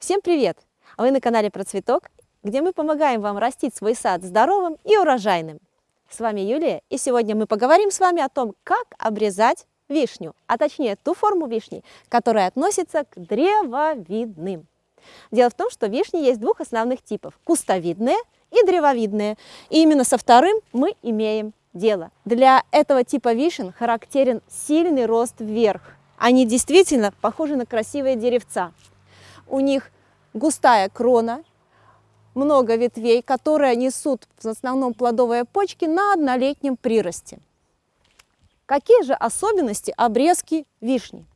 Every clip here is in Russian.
Всем привет! Вы на канале Про Цветок, где мы помогаем вам растить свой сад здоровым и урожайным. С вами Юлия, и сегодня мы поговорим с вами о том, как обрезать вишню, а точнее ту форму вишни, которая относится к древовидным. Дело в том, что вишни есть двух основных типов – кустовидные и древовидные. И именно со вторым мы имеем дело. Для этого типа вишен характерен сильный рост вверх. Они действительно похожи на красивые деревца. У них густая крона, много ветвей, которые несут в основном плодовые почки на однолетнем приросте. Какие же особенности обрезки вишни?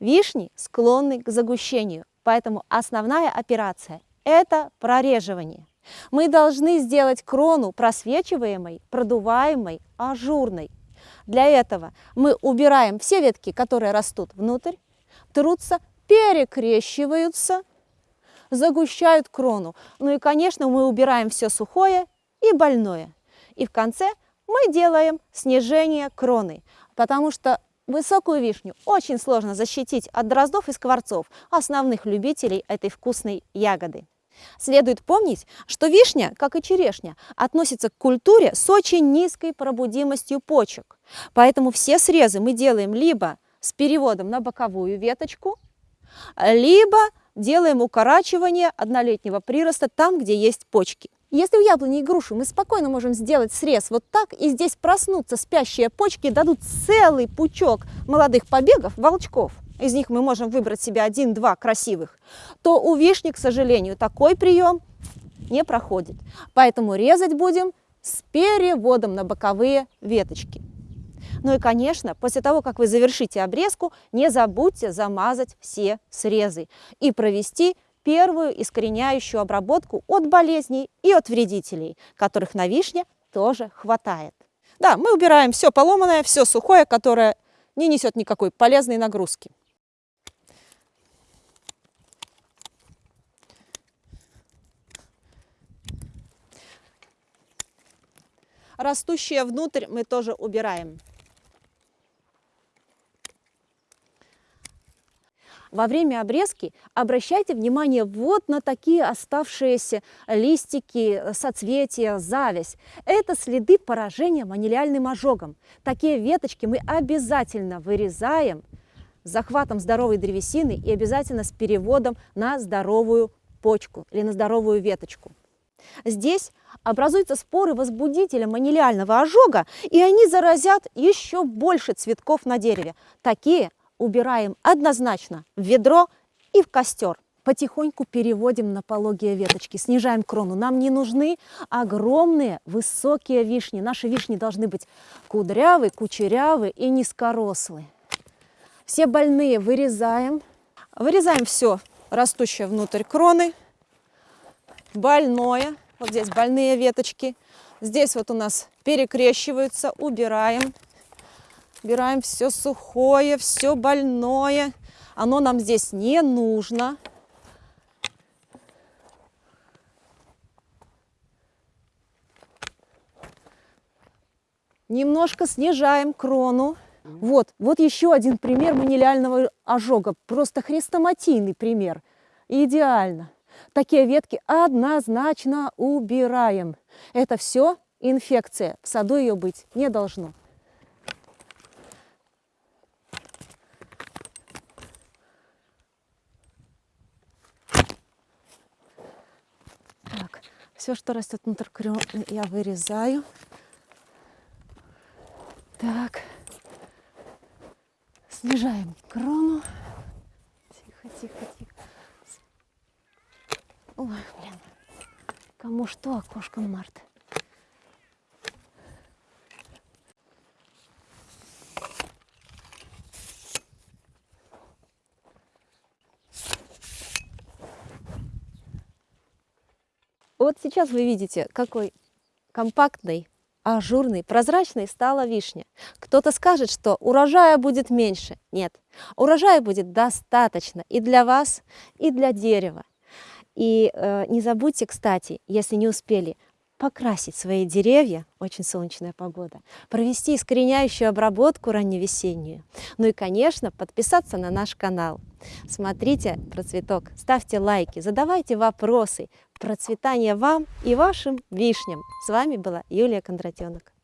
Вишни склонны к загущению, поэтому основная операция – это прореживание. Мы должны сделать крону просвечиваемой, продуваемой, ажурной. Для этого мы убираем все ветки, которые растут внутрь, трутся, перекрещиваются, загущают крону. Ну и, конечно, мы убираем все сухое и больное. И в конце мы делаем снижение кроны, потому что высокую вишню очень сложно защитить от дроздов и скворцов, основных любителей этой вкусной ягоды. Следует помнить, что вишня, как и черешня, относится к культуре с очень низкой пробудимостью почек. Поэтому все срезы мы делаем либо с переводом на боковую веточку, либо делаем укорачивание однолетнего прироста там, где есть почки. Если у яблони и груши мы спокойно можем сделать срез вот так, и здесь проснутся спящие почки, дадут целый пучок молодых побегов, волчков, из них мы можем выбрать себе один-два красивых, то у вишни, к сожалению, такой прием не проходит. Поэтому резать будем с переводом на боковые веточки. Ну и, конечно, после того, как вы завершите обрезку, не забудьте замазать все срезы и провести первую искореняющую обработку от болезней и от вредителей, которых на вишне тоже хватает. Да, мы убираем все поломанное, все сухое, которое не несет никакой полезной нагрузки. Растущее внутрь мы тоже убираем. Во время обрезки обращайте внимание вот на такие оставшиеся листики, соцветия, зависть. Это следы поражения манилиальным ожогом. Такие веточки мы обязательно вырезаем захватом здоровой древесины и обязательно с переводом на здоровую почку или на здоровую веточку. Здесь образуются споры возбудителя манилиального ожога, и они заразят еще больше цветков на дереве. Такие убираем однозначно в ведро и в костер. Потихоньку переводим на пологие веточки, снижаем крону. Нам не нужны огромные высокие вишни. Наши вишни должны быть кудрявые, кучерявые и низкорослые. Все больные вырезаем. Вырезаем все растущее внутрь кроны. Больное. Вот здесь больные веточки. Здесь вот у нас перекрещиваются. Убираем. Убираем все сухое, все больное. Оно нам здесь не нужно. Немножко снижаем крону. Вот, вот еще один пример манилиального ожога. Просто хрестоматийный пример. Идеально. Такие ветки однозначно убираем. Это все инфекция. В саду ее быть не должно. Так, все, что растет внутрь крона, я вырезаю. Так, снижаем крону. Тихо, тихо, тихо. Ой, блин. Кому что, окошко Марта. Вот сейчас вы видите, какой компактный, ажурный, прозрачный стала вишня. Кто-то скажет, что урожая будет меньше. Нет, урожая будет достаточно и для вас, и для дерева. И э, не забудьте, кстати, если не успели, покрасить свои деревья, очень солнечная погода, провести искореняющую обработку ранневесеннюю, ну и, конечно, подписаться на наш канал. Смотрите процветок, ставьте лайки, задавайте вопросы. Процветания вам и вашим вишням. С вами была Юлия Кондратенок.